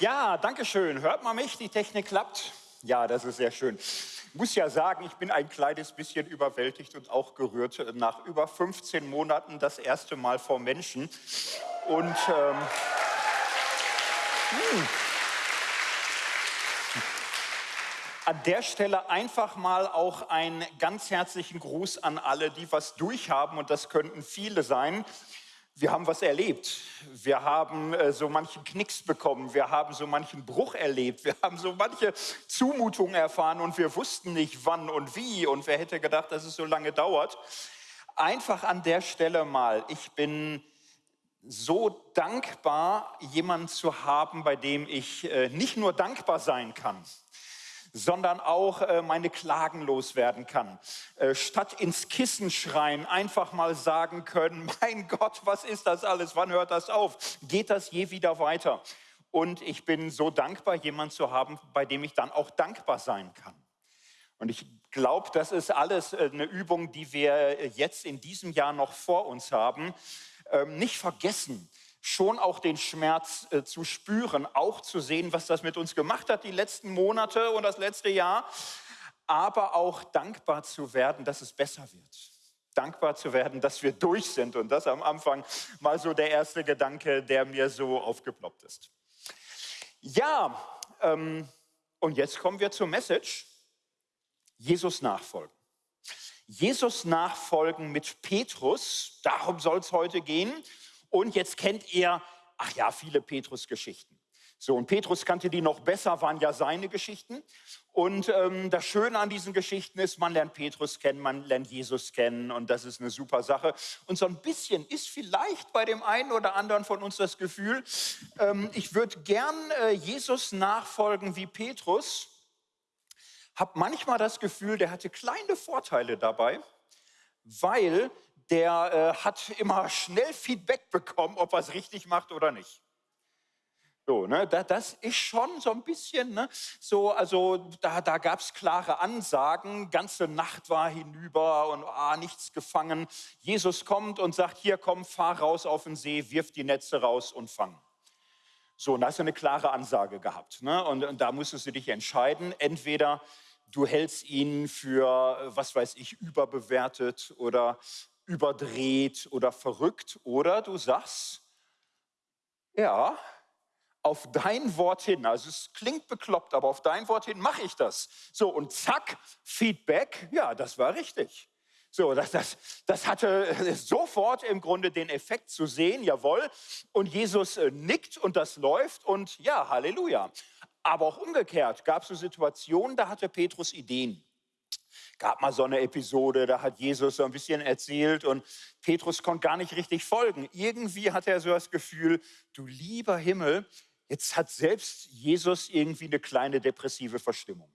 Ja, danke schön. Hört man mich? Die Technik klappt? Ja, das ist sehr schön. Ich muss ja sagen, ich bin ein kleines bisschen überwältigt und auch gerührt nach über 15 Monaten das erste Mal vor Menschen. Und ähm, hm. an der Stelle einfach mal auch einen ganz herzlichen Gruß an alle, die was durchhaben und das könnten viele sein wir haben was erlebt. Wir haben äh, so manchen Knicks bekommen. Wir haben so manchen Bruch erlebt. Wir haben so manche Zumutungen erfahren und wir wussten nicht, wann und wie. Und wer hätte gedacht, dass es so lange dauert. Einfach an der Stelle mal. Ich bin so dankbar, jemanden zu haben, bei dem ich äh, nicht nur dankbar sein kann, sondern auch äh, meine Klagen loswerden kann. Äh, statt ins Kissen schreien, einfach mal sagen können, mein Gott, was ist das alles? Wann hört das auf? Geht das je wieder weiter? Und ich bin so dankbar, jemanden zu haben, bei dem ich dann auch dankbar sein kann. Und ich glaube, das ist alles äh, eine Übung, die wir jetzt in diesem Jahr noch vor uns haben. Ähm, nicht vergessen, schon auch den Schmerz äh, zu spüren, auch zu sehen, was das mit uns gemacht hat die letzten Monate und das letzte Jahr, aber auch dankbar zu werden, dass es besser wird. Dankbar zu werden, dass wir durch sind. Und das am Anfang mal so der erste Gedanke, der mir so aufgeploppt ist. Ja, ähm, und jetzt kommen wir zur Message. Jesus nachfolgen. Jesus nachfolgen mit Petrus, darum soll es heute gehen. Und jetzt kennt ihr, ach ja, viele Petrus-Geschichten. So, und Petrus kannte die noch besser, waren ja seine Geschichten. Und ähm, das Schöne an diesen Geschichten ist, man lernt Petrus kennen, man lernt Jesus kennen und das ist eine super Sache. Und so ein bisschen ist vielleicht bei dem einen oder anderen von uns das Gefühl, ähm, ich würde gern äh, Jesus nachfolgen wie Petrus, habe manchmal das Gefühl, der hatte kleine Vorteile dabei, weil der äh, hat immer schnell Feedback bekommen, ob er es richtig macht oder nicht. So, ne, das ist schon so ein bisschen, ne, so, also da, da gab es klare Ansagen, ganze Nacht war hinüber und ah, nichts gefangen. Jesus kommt und sagt, hier komm, fahr raus auf den See, wirf die Netze raus und fang. So, und da hast du eine klare Ansage gehabt. Ne? Und, und da musstest du dich entscheiden, entweder du hältst ihn für, was weiß ich, überbewertet oder überdreht oder verrückt. Oder du sagst, ja, auf dein Wort hin, also es klingt bekloppt, aber auf dein Wort hin mache ich das. So, und zack, Feedback, ja, das war richtig. So, das, das, das hatte sofort im Grunde den Effekt zu sehen, jawohl. Und Jesus äh, nickt und das läuft und ja, Halleluja. Aber auch umgekehrt gab es so Situationen, da hatte Petrus Ideen gab mal so eine Episode, da hat Jesus so ein bisschen erzählt und Petrus konnte gar nicht richtig folgen. Irgendwie hat er so das Gefühl, du lieber Himmel, jetzt hat selbst Jesus irgendwie eine kleine depressive Verstimmung.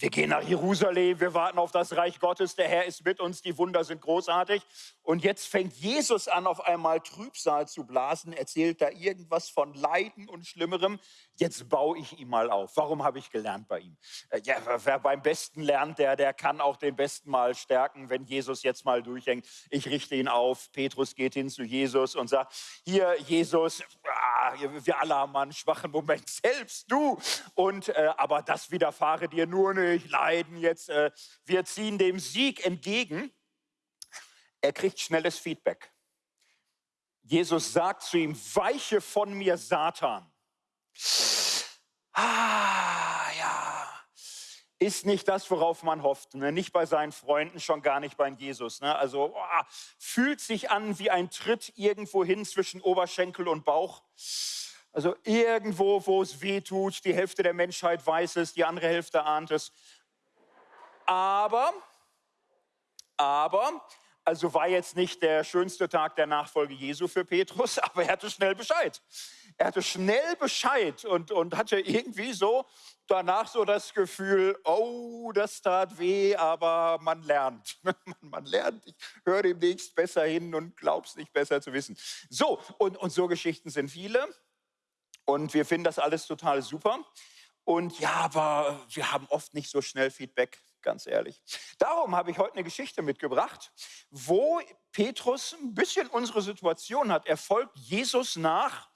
Wir gehen nach Jerusalem, wir warten auf das Reich Gottes, der Herr ist mit uns, die Wunder sind großartig. Und jetzt fängt Jesus an, auf einmal Trübsal zu blasen, erzählt da irgendwas von Leiden und Schlimmerem. Jetzt baue ich ihm mal auf. Warum habe ich gelernt bei ihm? Äh, ja, wer beim Besten lernt, der, der kann auch den Besten mal stärken, wenn Jesus jetzt mal durchhängt. Ich richte ihn auf. Petrus geht hin zu Jesus und sagt, hier Jesus, ah, wir alle haben einen schwachen Moment, selbst du. Und, äh, aber das widerfahre dir nur nicht Leiden jetzt, äh, wir ziehen dem Sieg entgegen. Er kriegt schnelles Feedback. Jesus sagt zu ihm, weiche von mir, Satan. Ah, ja, ist nicht das, worauf man hofft. Ne? Nicht bei seinen Freunden, schon gar nicht bei Jesus. Ne? Also oh, fühlt sich an wie ein Tritt irgendwo hin zwischen Oberschenkel und Bauch. Also irgendwo, wo es weh tut, die Hälfte der Menschheit weiß es, die andere Hälfte ahnt es. Aber, aber, also war jetzt nicht der schönste Tag der Nachfolge Jesu für Petrus, aber er hatte schnell Bescheid. Er hatte schnell Bescheid und, und hatte irgendwie so danach so das Gefühl, oh, das tat weh, aber man lernt. man lernt, ich höre demnächst besser hin und glaub's nicht besser zu wissen. So, und, und so Geschichten sind viele. Und wir finden das alles total super. Und ja, aber wir haben oft nicht so schnell Feedback, ganz ehrlich. Darum habe ich heute eine Geschichte mitgebracht, wo Petrus ein bisschen unsere Situation hat. Er folgt Jesus nach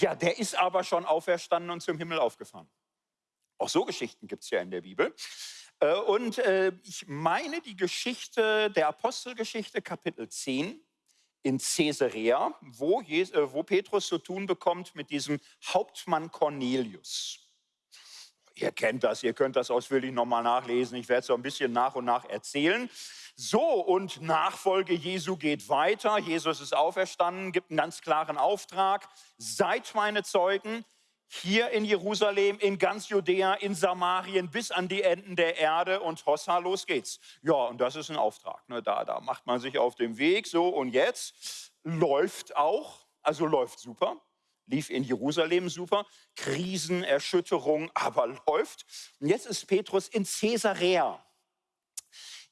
Ja, der ist aber schon auferstanden und zum Himmel aufgefahren. Auch so Geschichten gibt es ja in der Bibel. Äh, und äh, ich meine die Geschichte der Apostelgeschichte, Kapitel 10 in Caesarea, wo, äh, wo Petrus zu tun bekommt mit diesem Hauptmann Cornelius. Ihr kennt das, ihr könnt das ausführlich nochmal nachlesen. Ich werde es so ein bisschen nach und nach erzählen. So, und Nachfolge Jesu geht weiter. Jesus ist auferstanden, gibt einen ganz klaren Auftrag. Seid meine Zeugen hier in Jerusalem, in ganz Judäa, in Samarien, bis an die Enden der Erde und Hossa, los geht's. Ja, und das ist ein Auftrag. Ne? Da, da macht man sich auf den Weg. So, und jetzt läuft auch, also läuft super lief in Jerusalem super, Krisen, Erschütterung, aber läuft. Und jetzt ist Petrus in Caesarea.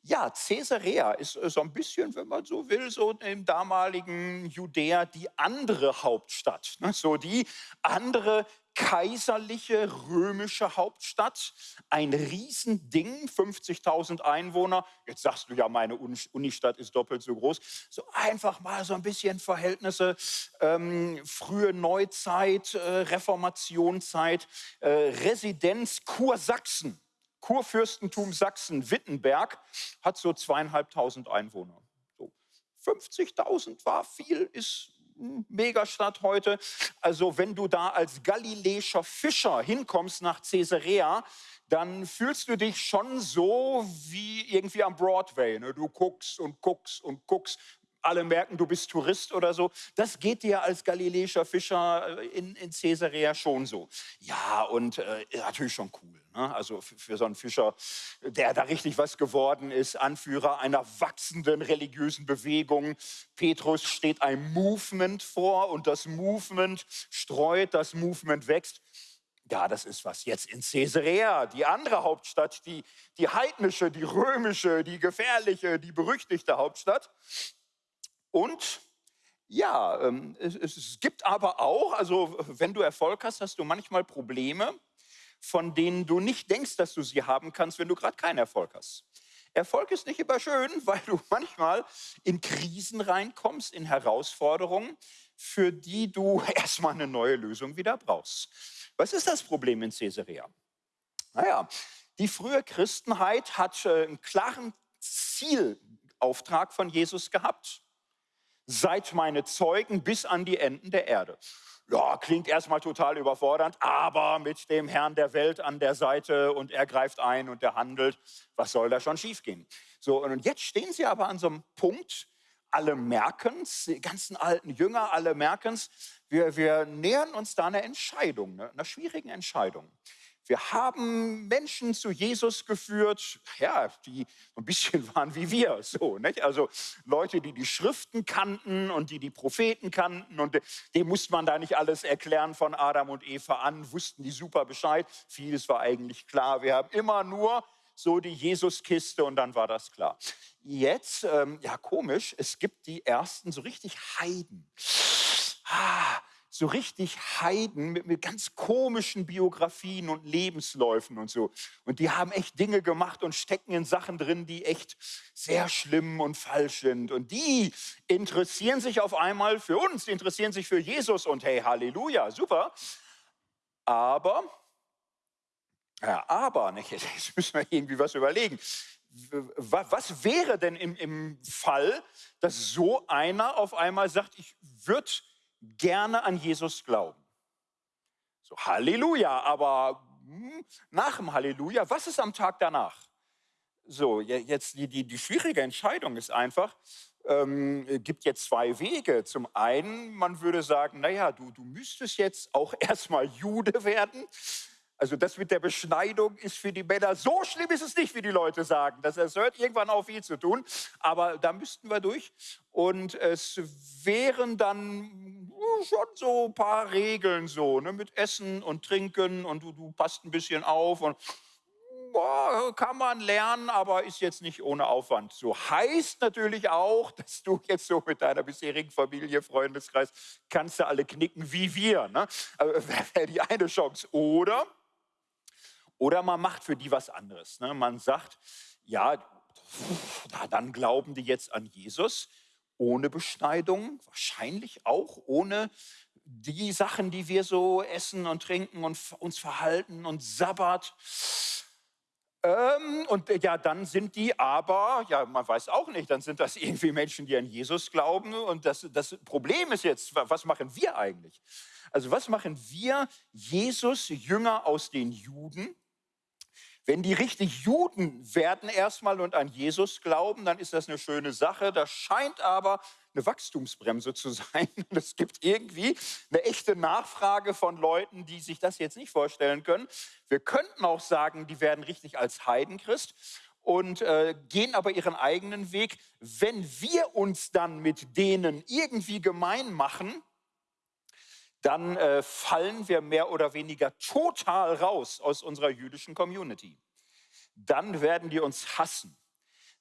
Ja, Caesarea ist so ein bisschen, wenn man so will, so im damaligen Judäa die andere Hauptstadt. Ne? So die andere kaiserliche römische Hauptstadt, ein Riesending, 50.000 Einwohner. Jetzt sagst du ja, meine Unistadt ist doppelt so groß. So einfach mal so ein bisschen Verhältnisse, ähm, frühe Neuzeit, äh, Reformationszeit, äh, Residenz Kursachsen. Kurfürstentum Sachsen-Wittenberg hat so zweieinhalbtausend Einwohner. So 50.000 war viel, ist Megastadt heute. Also wenn du da als galiläischer Fischer hinkommst nach Caesarea, dann fühlst du dich schon so wie irgendwie am Broadway. Ne? Du guckst und guckst und guckst alle merken, du bist Tourist oder so. Das geht dir als galiläischer Fischer äh, in, in Caesarea schon so. Ja, und äh, natürlich schon cool. Ne? Also für, für, so einen Fischer, der da richtig was geworden ist, Anführer einer wachsenden religiösen Bewegung. Petrus steht ein Movement vor und das Movement streut, das Movement wächst. Ja, das ist was. Jetzt in Caesarea, die andere Hauptstadt, die, die heidnische, die römische, die gefährliche, die berüchtigte Hauptstadt. Und ja, ähm, es, gibt aber auch, also wenn du Erfolg hast, hast du manchmal Probleme, von denen du nicht denkst, dass du sie haben kannst, wenn du gerade keinen Erfolg hast. Erfolg ist nicht immer schön, weil du manchmal in Krisen reinkommst, in Herausforderungen, für die du erstmal eine neue Lösung wieder brauchst. Was ist das Problem in Caesarea? Naja, die frühe Christenheit hat äh, einen klaren Zielauftrag von Jesus gehabt seid meine Zeugen bis an die Enden der Erde. Ja, klingt erstmal total überfordernd, aber mit dem Herrn der Welt an der Seite und er greift ein und er handelt, was soll da schon schiefgehen? So, und jetzt stehen sie aber an so einem Punkt, alle merken es, die ganzen alten Jünger, alle merken es, wir, wir nähern uns da einer Entscheidung, ne, einer schwierigen Entscheidung. Wir haben Menschen zu Jesus geführt, ja, die ein bisschen waren wie wir, so, nicht? Also Leute, die die Schriften kannten und die die Propheten kannten und dem musste man da nicht alles erklären von Adam und Eva an, wussten die super Bescheid. Vieles war eigentlich klar. Wir haben immer nur so die Jesuskiste und dann war das klar. Jetzt, ähm, ja komisch, es gibt die ersten so richtig Heiden. Ah, so richtig Heiden mit, mit, ganz komischen Biografien und Lebensläufen und so. Und die haben echt Dinge gemacht und stecken in Sachen drin, die echt sehr schlimm und falsch sind. Und die interessieren sich auf einmal für uns, die interessieren sich für Jesus und hey, Halleluja, super. Aber, ja, aber, nicht, jetzt müssen wir irgendwie was überlegen. Was wäre denn im, im Fall, dass so einer auf einmal sagt, ich würde gerne an Jesus glauben. So, Halleluja, aber hm, nach dem Halleluja, was ist am Tag danach? So, jetzt die, die, die schwierige Entscheidung ist einfach, ähm, gibt jetzt zwei Wege. Zum einen, man würde sagen, naja, du, du müsstest jetzt auch erstmal Jude werden. Also das mit der Beschneidung ist für die Männer, so schlimm ist es nicht, wie die Leute sagen. Das, das hört irgendwann auf, viel zu tun. Aber da müssten wir durch. Und es wären dann schon so ein paar Regeln so, ne, mit Essen und Trinken und du, du passt ein bisschen auf und boah, kann man lernen, aber ist jetzt nicht ohne Aufwand. So heißt natürlich auch, dass du jetzt so mit deiner bisherigen Familie, Freundeskreis, kannst du alle knicken wie wir. Ne? Wäre die eine Chance. Oder oder man macht für die was anderes. Ne? Man sagt, ja, dann glauben die jetzt an Jesus ohne Beschneidung, wahrscheinlich auch ohne die Sachen, die wir so essen und trinken und uns verhalten und Sabbat. Ähm, und ja, dann sind die aber, ja, man weiß auch nicht, dann sind das irgendwie Menschen, die an Jesus glauben. Und das, das Problem ist jetzt, was machen wir eigentlich? Also was machen wir, Jesus Jünger aus den Juden? Wenn die richtig Juden werden erstmal und an Jesus glauben, dann ist das eine schöne Sache. Das scheint aber eine Wachstumsbremse zu sein. Es gibt irgendwie eine echte Nachfrage von Leuten, die sich das jetzt nicht vorstellen können. Wir könnten auch sagen, die werden richtig als Heidenchrist und äh, gehen aber ihren eigenen Weg. Wenn wir uns dann mit denen irgendwie gemein machen, dann äh, fallen wir mehr oder weniger total raus aus unserer jüdischen Community. Dann werden die uns hassen.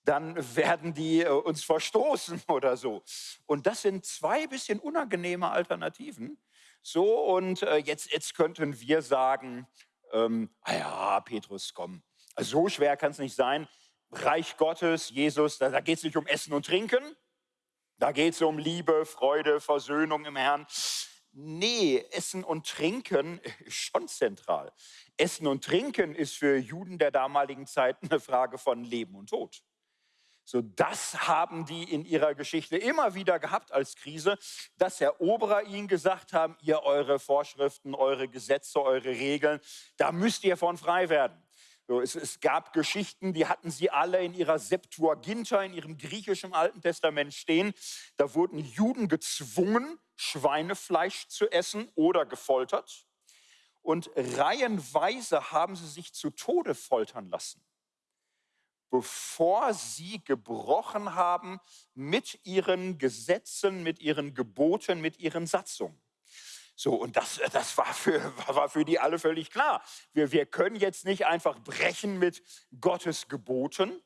Dann werden die äh, uns verstoßen oder so. Und das sind zwei bisschen unangenehme Alternativen. So, und äh, jetzt, jetzt könnten wir sagen, ähm, ah ja, Petrus, komm, so schwer kann es nicht sein. Reich Gottes, Jesus, da, da geht es nicht um Essen und Trinken, da geht es um Liebe, Freude, Versöhnung im Herrn. Nee, Essen und Trinken ist schon zentral. Essen und Trinken ist für Juden der damaligen Zeit eine Frage von Leben und Tod. So, das haben die in ihrer Geschichte immer wieder gehabt als Krise, dass Eroberer ihnen gesagt haben, ihr eure Vorschriften, eure Gesetze, eure Regeln, da müsst ihr von frei werden. So, es, es, gab Geschichten, die hatten sie alle in ihrer Septuaginta, in ihrem griechischen Alten Testament stehen. Da wurden Juden gezwungen, Schweinefleisch zu essen oder gefoltert. Und reihenweise haben sie sich zu Tode foltern lassen, bevor sie gebrochen haben mit ihren Gesetzen, mit ihren Geboten, mit ihren Satzungen. So, und das, das war, für, war für die alle völlig klar. Wir, wir können jetzt nicht einfach brechen mit Gottes Geboten,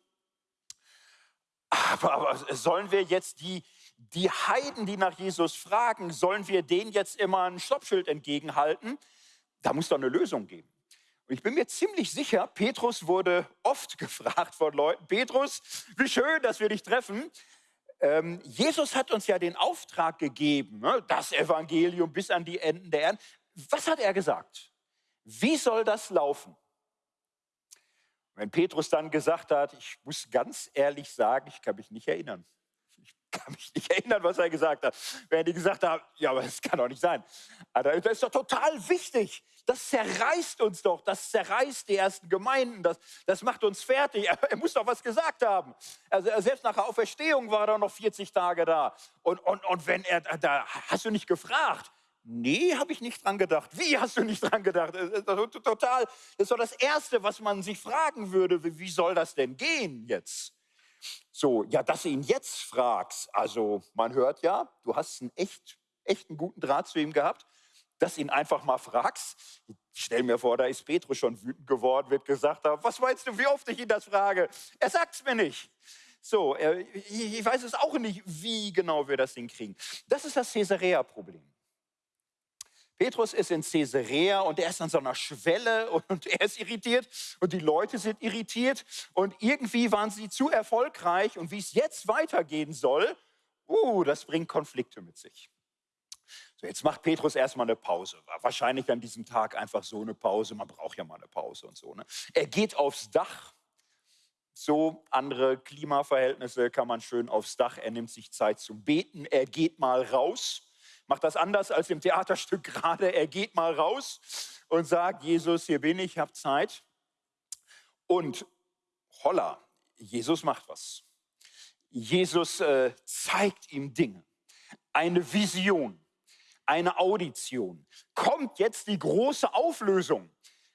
aber, aber sollen wir jetzt die, die Heiden, die nach Jesus fragen, sollen wir denen jetzt immer ein Stoppschild entgegenhalten? Da muss doch eine Lösung geben. Und ich bin mir ziemlich sicher, Petrus wurde oft gefragt von Leuten, Petrus, wie schön, dass wir dich treffen. Ähm, Jesus hat uns ja den Auftrag gegeben, ne, das Evangelium bis an die Enden der Erde. Was hat er gesagt? Wie soll das laufen? Wenn Petrus dann gesagt hat, ich muss ganz ehrlich sagen, ich kann mich nicht erinnern kann mich nicht erinnern, was er gesagt hat. Wenn die gesagt haben, ja, aber das kann doch nicht sein. Aber das ist doch total wichtig. Das zerreißt uns doch. Das zerreißt die ersten Gemeinden. Das, das macht uns fertig. Er, er muss doch was gesagt haben. Also selbst nach der Auferstehung war er noch 40 Tage da. Und, und, und wenn er da, hast du nicht gefragt? Nee, habe ich nicht dran gedacht. Wie hast du nicht dran gedacht? Total, das ist doch das Erste, was man sich fragen würde. Wie soll das denn gehen jetzt? So, ja, dass du ihn jetzt fragst, also man hört ja, du hast einen echt, echt einen guten Draht zu ihm gehabt, dass du ihn einfach mal fragst. Stell mir vor, da ist Petrus schon wütend geworden, wird gesagt haben, was meinst du, wie oft ich ihn das frage? Er sagt es mir nicht. So, ich weiß es auch nicht, wie genau wir das hinkriegen. Das ist das Caesarea-Problem. Petrus ist in Caesarea und er ist an so einer Schwelle und er ist irritiert und die Leute sind irritiert und irgendwie waren sie zu erfolgreich und wie es jetzt weitergehen soll, uh, das bringt Konflikte mit sich. So, jetzt macht Petrus erstmal eine Pause. Wahrscheinlich an diesem Tag einfach so eine Pause. Man braucht ja mal eine Pause und so. Ne? Er geht aufs Dach. So andere Klimaverhältnisse kann man schön aufs Dach. Er nimmt sich Zeit zum Beten. Er geht mal raus macht das anders als im Theaterstück gerade. Er geht mal raus und sagt, Jesus, hier bin ich, hab Zeit. Und holla, Jesus macht was. Jesus äh, zeigt ihm Dinge, eine Vision, eine Audition. Kommt jetzt die große Auflösung?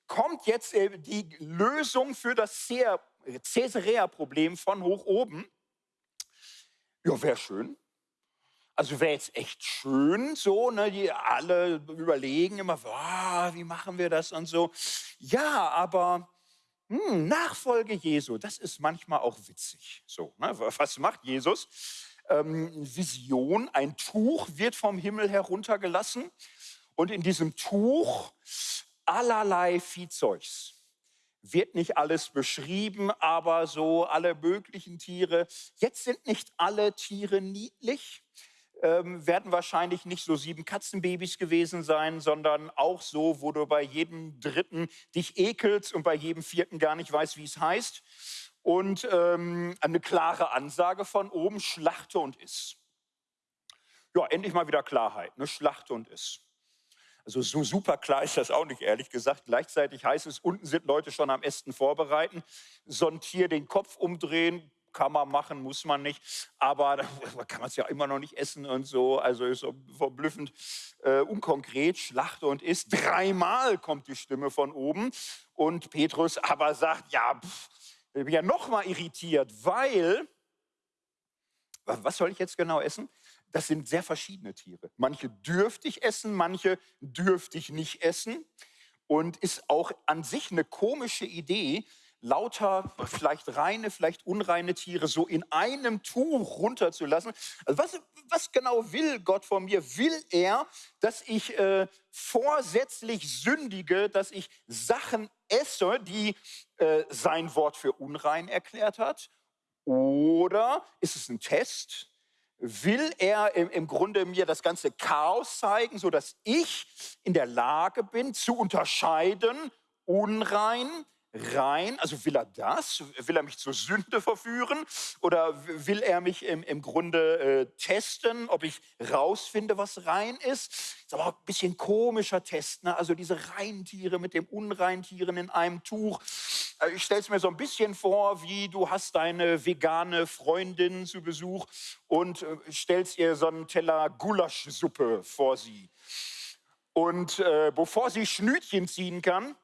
Kommt jetzt äh, die Lösung für das Caesarea-Problem von hoch oben? Ja, wäre schön. Also wäre jetzt echt schön, so, ne, die alle überlegen immer, oh, wie machen wir das und so. Ja, aber hm, Nachfolge Jesu, das ist manchmal auch witzig. So, ne, was macht Jesus? Ähm, Vision, ein Tuch wird vom Himmel heruntergelassen und in diesem Tuch allerlei Viehzeugs. Wird nicht alles beschrieben, aber so alle möglichen Tiere. Jetzt sind nicht alle Tiere niedlich ähm, werden wahrscheinlich nicht so sieben Katzenbabys gewesen sein, sondern auch so, wo du bei jedem dritten dich ekelst und bei jedem vierten gar nicht weißt, wie es heißt. Und ähm, eine klare Ansage von oben, schlachte und iss. Ja, endlich mal wieder Klarheit, ne? schlachte und iss. Also so super klar ist das auch nicht, ehrlich gesagt. Gleichzeitig heißt es, unten sind Leute schon am Essen vorbereiten, so ein Tier den Kopf umdrehen, kann man machen, muss man nicht. Aber da kann man es ja immer noch nicht essen und so. Also ist so verblüffend äh, unkonkret. Schlachte und isst. Dreimal kommt die Stimme von oben. Und Petrus aber sagt, ja, pff, ich bin ja noch mal irritiert, weil, was soll ich jetzt genau essen? Das sind sehr verschiedene Tiere. Manche dürfte ich essen, manche dürfte ich nicht essen. Und ist auch an sich eine komische Idee, lauter, vielleicht reine, vielleicht unreine Tiere so in einem Tuch runterzulassen. Also was, was genau will Gott von mir? Will er, dass ich äh, vorsätzlich sündige, dass ich Sachen esse, die äh, sein Wort für unrein erklärt hat? Oder ist es ein Test? Will er im, im Grunde mir das ganze Chaos zeigen, sodass ich in der Lage bin zu unterscheiden, unrein, rein? Also will er das? Will er mich zur Sünde verführen? Oder will er mich im, im Grunde äh, testen, ob ich rausfinde, was rein ist? Ist aber auch ein bisschen komischer Test. Ne? Also diese Reintiere mit dem Unreintieren in einem Tuch. Äh, ich stelle es mir so ein bisschen vor, wie du hast deine vegane Freundin zu Besuch und äh, stellst ihr so einen Teller Gulaschsuppe vor sie. Und äh, bevor sie Schnütchen ziehen kann,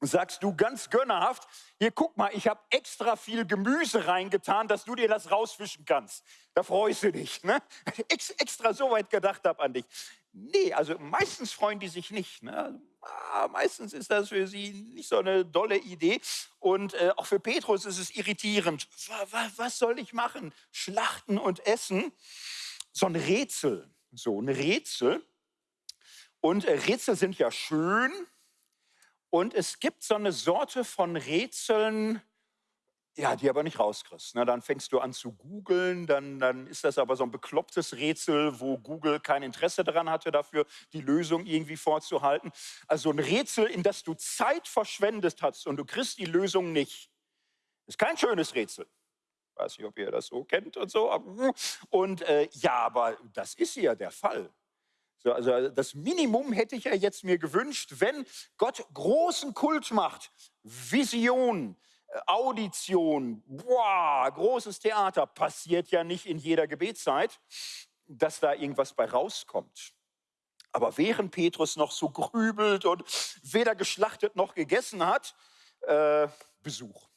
sagst du ganz gönnerhaft, hier guck mal, ich habe extra viel Gemüse reingetan, dass du dir das rausfischen kannst. Da freust du dich. Ne? Ex extra so weit gedacht habe an dich. Nee, also meistens freuen die sich nicht. Ne? Ah, meistens ist das für sie nicht so eine dolle Idee. Und äh, auch für Petrus ist es irritierend. Was, was soll ich machen? Schlachten und essen? So ein Rätsel. So ein Rätsel. Und äh, Rätsel sind ja schön, und es gibt so eine Sorte von Rätseln, ja, die aber nicht rauskriegst. Ne? Dann fängst du an zu googeln, dann, dann ist das aber so ein beklopptes Rätsel, wo Google kein Interesse daran hatte, dafür die Lösung irgendwie vorzuhalten. Also ein Rätsel, in das du Zeit verschwendet hast und du kriegst die Lösung nicht. Ist kein schönes Rätsel. Weiß nicht, ob ihr das so kennt und so. Und äh, ja, aber das ist ja der Fall. So, also das Minimum hätte ich ja jetzt mir gewünscht, wenn Gott großen Kult macht, Vision, äh, Audition, boah, großes Theater, passiert ja nicht in jeder Gebetszeit, dass da irgendwas bei rauskommt. Aber während Petrus noch so grübelt und weder geschlachtet noch gegessen hat, äh, Besuch,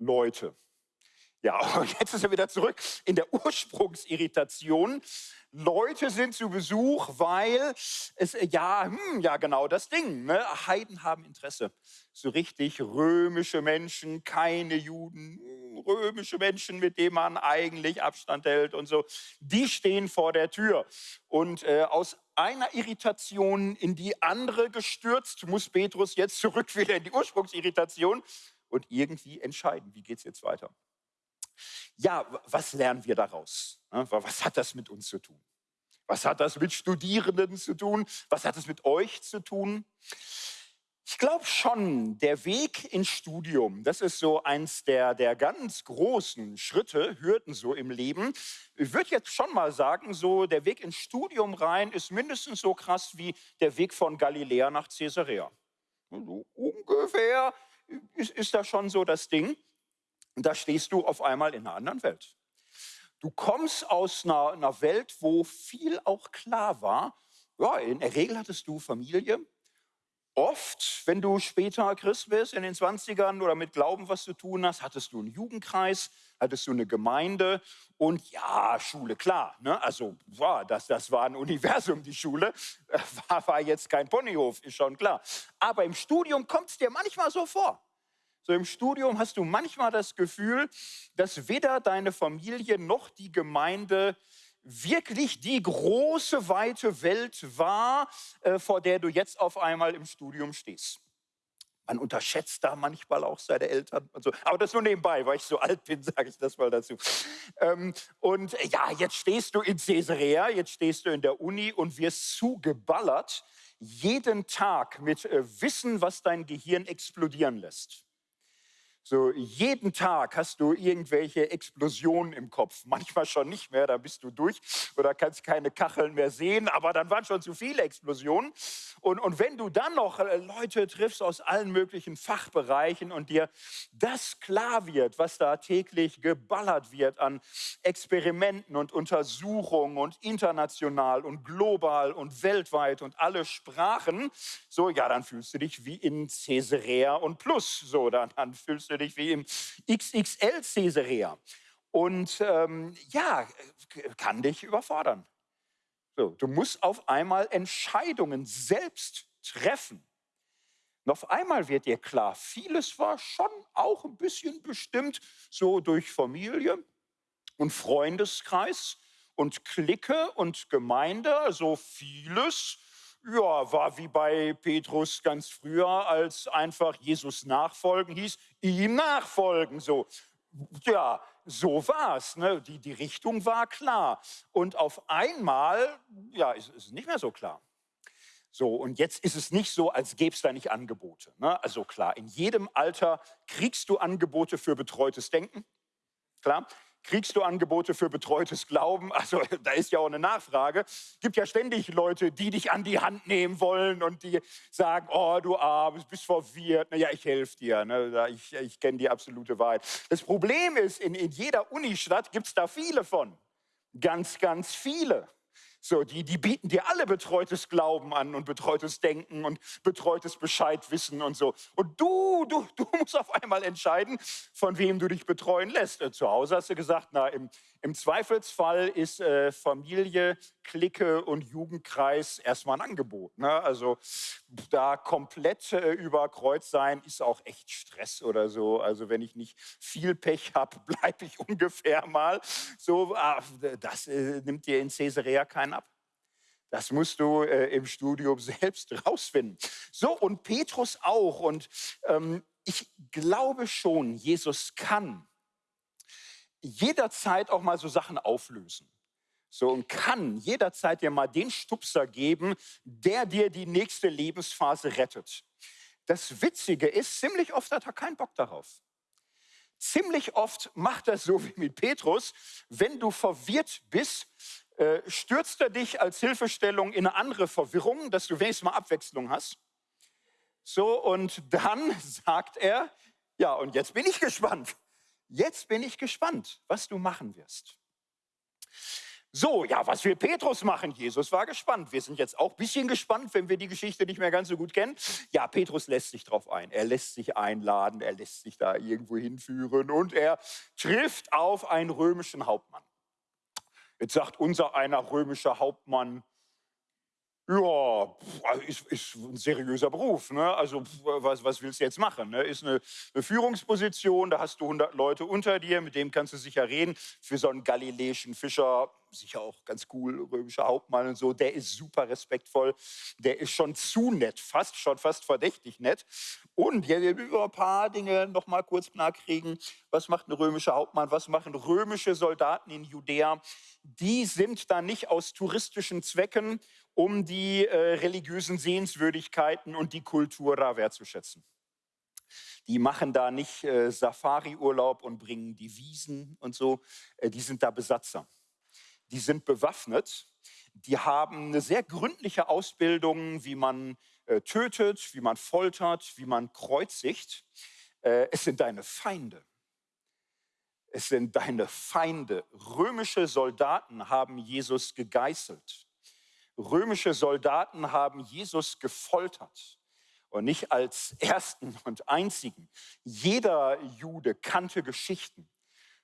Leute. Ja, und jetzt ist er wieder zurück in der Ursprungsirritation. Leute sind zu Besuch, weil es, ja, hm, ja genau das Ding, ne? Heiden haben Interesse. So richtig römische Menschen, keine Juden, hm, römische Menschen, mit denen man eigentlich Abstand hält und so, die stehen vor der Tür. Und äh, aus einer Irritation in die andere gestürzt, muss Petrus jetzt zurück wieder in die Ursprungsirritation und irgendwie entscheiden, wie geht es jetzt weiter. Ja, was lernen wir daraus? Was hat das mit uns zu tun? Was hat das mit Studierenden zu tun? Was hat es mit euch zu tun? Ich glaube schon, der Weg ins Studium, das ist so eins der, der ganz großen Schritte, Hürden so im Leben. Ich würde jetzt schon mal sagen, so der Weg ins Studium rein ist mindestens so krass wie der Weg von Galiläa nach Caesarea. So ungefähr ist, ist das schon so das Ding. Da stehst du auf einmal in einer anderen Welt. Du kommst aus einer, einer Welt, wo viel auch klar war. Ja, in der Regel hattest du Familie. Oft, wenn du später Christ bist, in den 20ern oder mit Glauben was zu tun hast, hattest du einen Jugendkreis, hattest du eine Gemeinde und ja, Schule, klar. Ne? Also wow, das, das war ein Universum, die Schule. War, war jetzt kein Ponyhof, ist schon klar. Aber im Studium kommt es dir manchmal so vor. So im Studium hast du manchmal das Gefühl, dass weder deine Familie noch die Gemeinde wirklich die große, weite Welt war, äh, vor der du jetzt auf einmal im Studium stehst. Man unterschätzt da manchmal auch seine Eltern und so. Aber das nur nebenbei, weil ich so alt bin, sage ich das mal dazu. Ähm, und ja, jetzt stehst du in Caesarea, jetzt stehst du in der Uni und wirst zugeballert jeden Tag mit äh, Wissen, was dein Gehirn explodieren lässt. So jeden Tag hast du irgendwelche Explosionen im Kopf. Manchmal schon nicht mehr, da bist du durch oder kannst keine Kacheln mehr sehen, aber dann waren schon zu viele Explosionen. Und, und wenn du dann noch äh, Leute triffst aus allen möglichen Fachbereichen und dir das klar wird, was da täglich geballert wird an Experimenten und Untersuchungen und international und global und weltweit und alle Sprachen, so ja, dann fühlst du dich wie in Caesarea und Plus. So, dann, dann fühlst du dich wie im XXL Caesarea. Und ähm, ja, kann dich überfordern. So, du musst auf einmal Entscheidungen selbst treffen. Und auf einmal wird dir klar, vieles war schon auch ein bisschen bestimmt so durch Familie und Freundeskreis und Clique und Gemeinde, also vieles ja, war wie bei Petrus ganz früher, als einfach Jesus nachfolgen hieß, ihm nachfolgen. So, ja, so war es. Ne? Die, die Richtung war klar. Und auf einmal, ja, ist es nicht mehr so klar. So, und jetzt ist es nicht so, als gäbe es da nicht Angebote. Ne? Also klar, in jedem Alter kriegst du Angebote für betreutes Denken. Klar, Kriegst du Angebote für betreutes Glauben? Also da ist ja auch eine Nachfrage. Gibt ja ständig Leute, die dich an die Hand nehmen wollen und die sagen, oh du Armes, bist verwirrt. Na ja, ich helfe dir. Ne? Ich, ich kenne die absolute Wahrheit. Das Problem ist, in, in jeder Unistadt gibt es da viele von. Ganz, ganz viele. So, die, die bieten dir alle betreutes Glauben an und betreutes Denken und betreutes Bescheidwissen und so. Und du, du, du musst auf einmal entscheiden, von wem du dich betreuen lässt. Äh, zu Hause hast du gesagt, na, im, im Zweifelsfall ist äh, Familie, Clique und Jugendkreis erstmal ein Angebot. Ne? Also da komplett äh, über Kreuz sein ist auch echt Stress oder so. Also wenn ich nicht viel Pech habe, bleibe ich ungefähr mal. So, ah, das äh, nimmt dir in Caesarea keinen ab. Das musst du äh, im Studium selbst rausfinden. So, und Petrus auch. Und ähm, ich glaube schon, Jesus kann jederzeit auch mal so Sachen auflösen. So und kann jederzeit dir mal den Stupser geben, der dir die nächste Lebensphase rettet. Das Witzige ist, ziemlich oft hat er keinen Bock darauf. Ziemlich oft macht er so wie mit Petrus, wenn du verwirrt bist, äh, stürzt er dich als Hilfestellung in eine andere Verwirrung, dass du wenigstens mal Abwechslung hast. So, und dann sagt er, ja, und jetzt bin ich gespannt. Jetzt bin ich gespannt, was du machen wirst. So, ja, was will Petrus machen? Jesus war gespannt. Wir sind jetzt auch ein bisschen gespannt, wenn wir die Geschichte nicht mehr ganz so gut kennen. Ja, Petrus lässt sich drauf ein. Er lässt sich einladen, er lässt sich da irgendwo hinführen und er trifft auf einen römischen Hauptmann. Jetzt sagt unser einer römischer Hauptmann, ja, ist, ist ein seriöser Beruf. Ne? Also was, was willst du jetzt machen? Ne? Ist eine, eine, Führungsposition, da hast du 100 Leute unter dir, mit dem kannst du sicher reden. Für so einen galiläischen Fischer sicher auch ganz cool, römischer Hauptmann und so, der ist super respektvoll, der ist schon zu nett, fast schon fast verdächtig nett. Und ja, wir über ein paar Dinge noch mal kurz klar kriegen. Was macht ein römischer Hauptmann? Was machen römische Soldaten in Judäa? Die sind da nicht aus touristischen Zwecken um die äh, religiösen Sehenswürdigkeiten und die Kultur da wertzuschätzen. Die machen da nicht äh, Safari-Urlaub und bringen die Wiesen und so. Äh, die sind da Besatzer. Die sind bewaffnet. Die haben eine sehr gründliche Ausbildung, wie man äh, tötet, wie man foltert, wie man kreuzigt. Äh, es sind deine Feinde. Es sind deine Feinde. Römische Soldaten haben Jesus gegeißelt. Römische Soldaten haben Jesus gefoltert und nicht als ersten und einzigen. Jeder Jude kannte Geschichten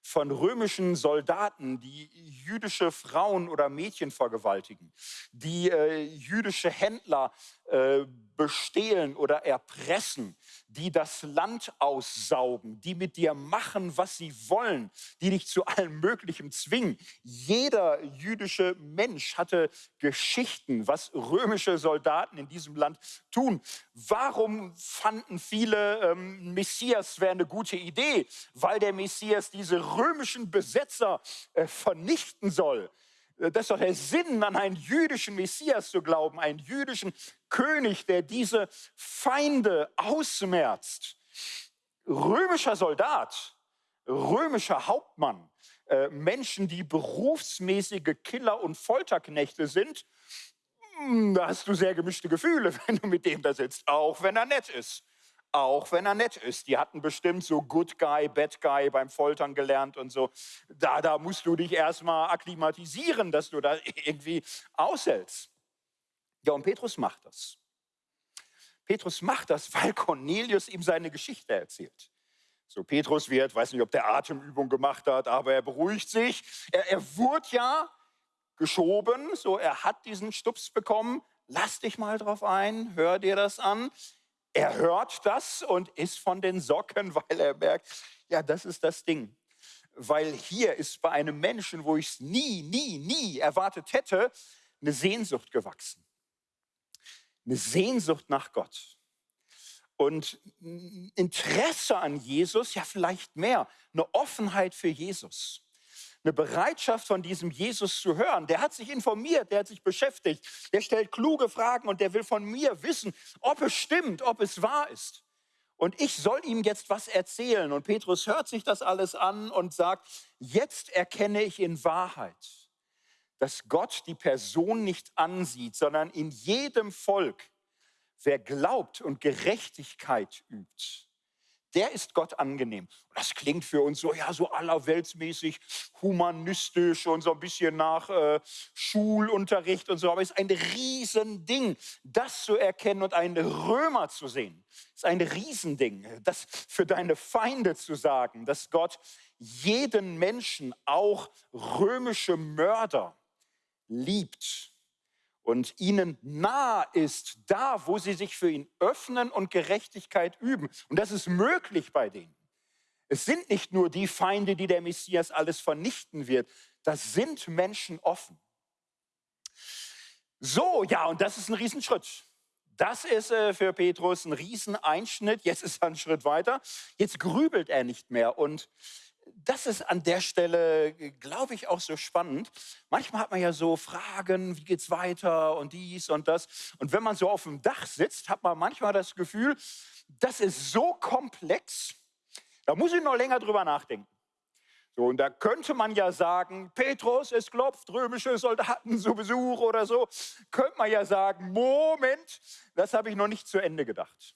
von römischen Soldaten, die jüdische Frauen oder Mädchen vergewaltigen, die äh, jüdische Händler äh, bestehlen oder erpressen, die das Land aussaugen, die mit dir machen, was sie wollen, die dich zu allem Möglichen zwingen. Jeder jüdische Mensch hatte Geschichten, was römische Soldaten in diesem Land tun. Warum fanden viele, ähm, Messias wäre eine gute Idee? Weil der Messias diese römischen Besetzer äh, vernichten soll. Äh, das ist doch der Sinn, an einen jüdischen Messias zu glauben, einen jüdischen König, der diese Feinde ausmerzt. Römischer Soldat, römischer Hauptmann, äh, Menschen, die berufsmäßige Killer und Folterknechte sind, hm, da hast du sehr gemischte Gefühle, wenn du mit dem da sitzt, auch wenn er nett ist auch wenn er nett ist. Die hatten bestimmt so Good Guy, Bad Guy beim Foltern gelernt und so. Da, da musst du dich erstmal akklimatisieren, dass du da irgendwie aushältst. Ja, und Petrus macht das. Petrus macht das, weil Cornelius ihm seine Geschichte erzählt. So, Petrus wird, weiß nicht, ob der Atemübung gemacht hat, aber er beruhigt sich. Er, er wurde ja geschoben, so, er hat diesen Stups bekommen. Lass dich mal drauf ein, hör dir das an. Er hört das und ist von den Socken, weil er merkt, ja, das ist das Ding. Weil hier ist bei einem Menschen, wo ich es nie, nie, nie erwartet hätte, eine Sehnsucht gewachsen. Eine Sehnsucht nach Gott. Und Interesse an Jesus, ja vielleicht mehr, eine Offenheit für Jesus eine Bereitschaft von diesem Jesus zu hören. Der hat sich informiert, der hat sich beschäftigt, der stellt kluge Fragen und der will von mir wissen, ob es stimmt, ob es wahr ist. Und ich soll ihm jetzt was erzählen. Und Petrus hört sich das alles an und sagt, jetzt erkenne ich in Wahrheit, dass Gott die Person nicht ansieht, sondern in jedem Volk, wer glaubt und Gerechtigkeit übt der ist Gott angenehm. Das klingt für uns so, ja, so allerweltsmäßig, humanistisch und so ein bisschen nach äh, Schulunterricht und so. Aber es ist ein Riesending, das zu erkennen und einen Römer zu sehen. Es ist ein Riesending, das für deine Feinde zu sagen, dass Gott jeden Menschen, auch römische Mörder, liebt und ihnen nah ist, da, wo sie sich für ihn öffnen und Gerechtigkeit üben. Und das ist möglich bei denen. Es sind nicht nur die Feinde, die der Messias alles vernichten wird. Das sind Menschen offen. So, ja, und das ist ein Riesenschritt. Das ist äh, für Petrus ein Rieseneinschnitt. Jetzt ist er einen Schritt weiter. Jetzt grübelt er nicht mehr und das ist an der Stelle, glaube ich, auch so spannend. Manchmal hat man ja so Fragen, wie geht es weiter und dies und das. Und wenn man so auf dem Dach sitzt, hat man manchmal das Gefühl, das ist so komplex, da muss ich noch länger drüber nachdenken. So, und da könnte man ja sagen, Petrus, es klopft, römische Soldaten zu Besuch oder so. Könnte man ja sagen, Moment, das habe ich noch nicht zu Ende gedacht.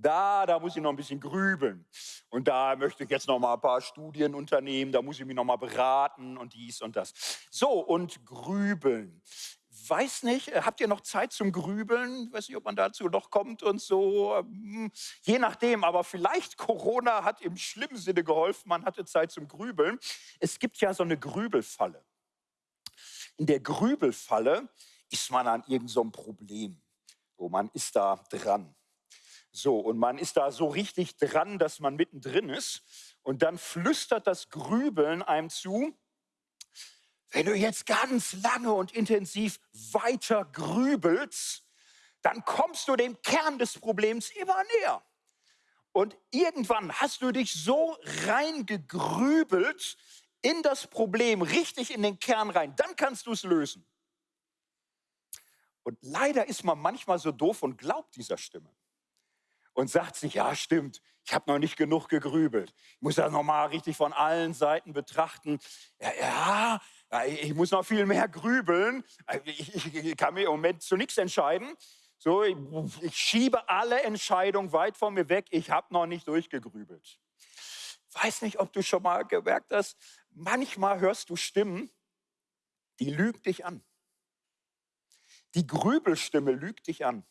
Da, da muss ich noch ein bisschen grübeln. Und da möchte ich jetzt noch mal ein paar Studien unternehmen, da muss ich mich noch mal beraten und dies und das. So, und grübeln. Weiß nicht, äh, habt ihr noch Zeit zum Grübeln? Weiß nicht, ob man dazu noch kommt und so. Hm, je nachdem, aber vielleicht Corona hat im schlimmen Sinne geholfen, man hatte Zeit zum Grübeln. Es gibt ja so eine Grübelfalle. In der Grübelfalle ist man an irgendeinem so Problem. So, man ist da dran. So, und man ist da so richtig dran, dass man mittendrin ist. Und dann flüstert das Grübeln einem zu, wenn du jetzt ganz lange und intensiv weiter grübelst, dann kommst du dem Kern des Problems immer näher. Und irgendwann hast du dich so reingegrübelt in das Problem, richtig in den Kern rein, dann kannst du es lösen. Und leider ist man manchmal so doof und glaubt dieser Stimme und sagt sich, ja stimmt, ich habe noch nicht genug gegrübelt. Ich muss das nochmal richtig von allen Seiten betrachten. Ja, ja, ich muss noch viel mehr grübeln. Ich, ich, ich kann mir im Moment zu nichts entscheiden. So, ich, ich schiebe alle Entscheidungen weit von mir weg. Ich habe noch nicht durchgegrübelt. Weiß nicht, ob du schon mal gemerkt hast, manchmal hörst du Stimmen, die lügt dich an. Die Grübelstimme lügt dich an.